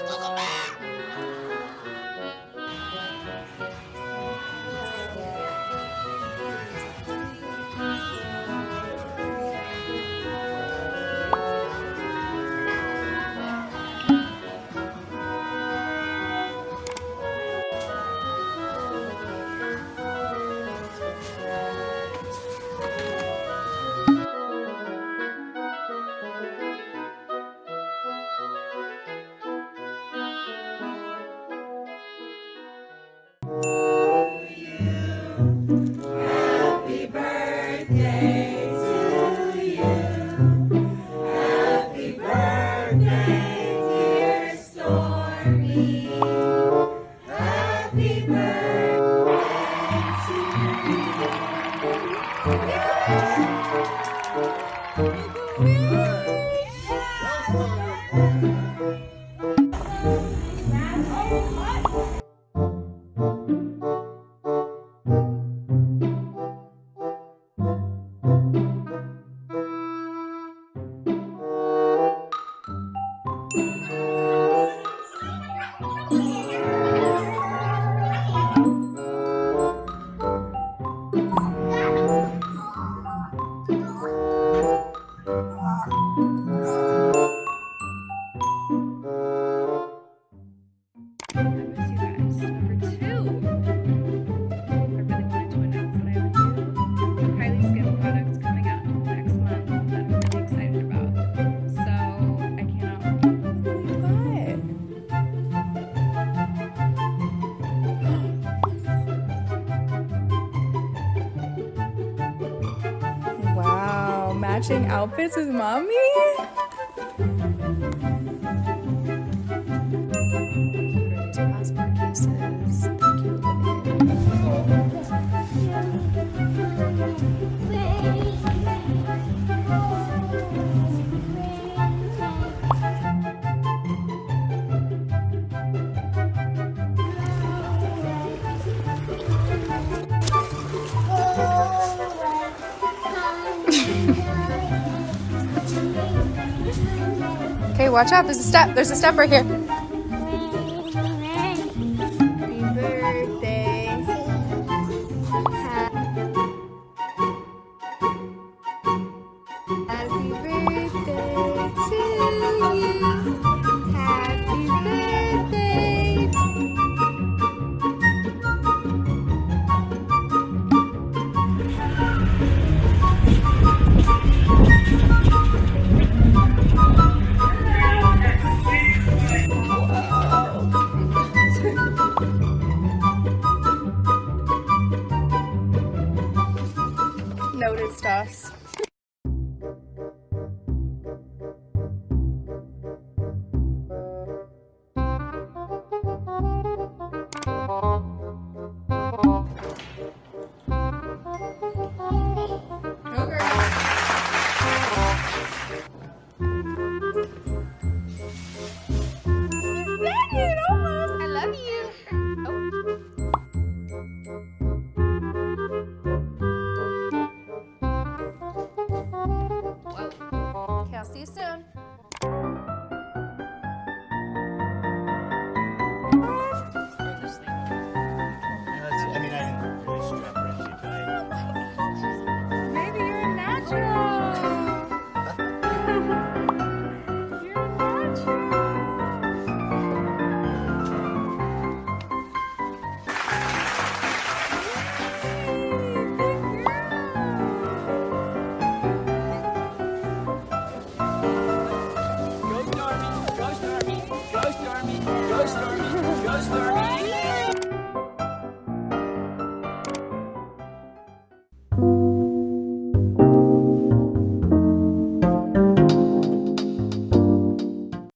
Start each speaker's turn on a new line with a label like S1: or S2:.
S1: ここ Thank you. 啊。Matching outfits with mommy? Watch out. There's a step. There's a step right here.